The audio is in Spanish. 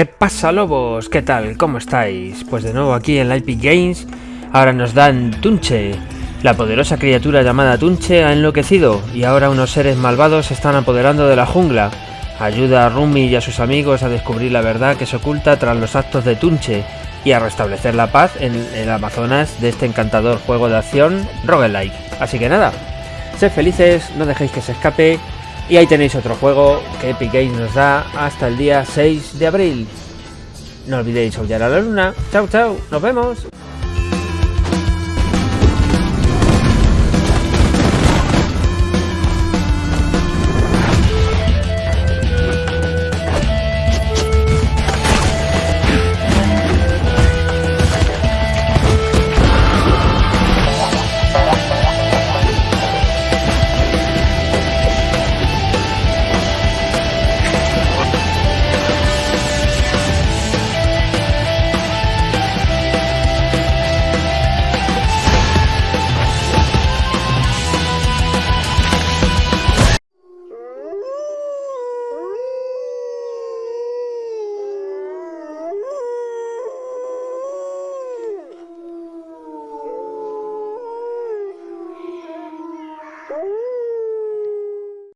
¿Qué pasa lobos? ¿Qué tal? ¿Cómo estáis? Pues de nuevo aquí en la Games, ahora nos dan Tunche. La poderosa criatura llamada Tunche ha enloquecido y ahora unos seres malvados se están apoderando de la jungla. Ayuda a Rumi y a sus amigos a descubrir la verdad que se oculta tras los actos de Tunche y a restablecer la paz en el Amazonas de este encantador juego de acción roguelike. Así que nada, sed felices, no dejéis que se escape y ahí tenéis otro juego que Epic Games nos da hasta el día 6 de abril. No olvidéis aullar a la luna. Chao, chao, nos vemos. Ooh.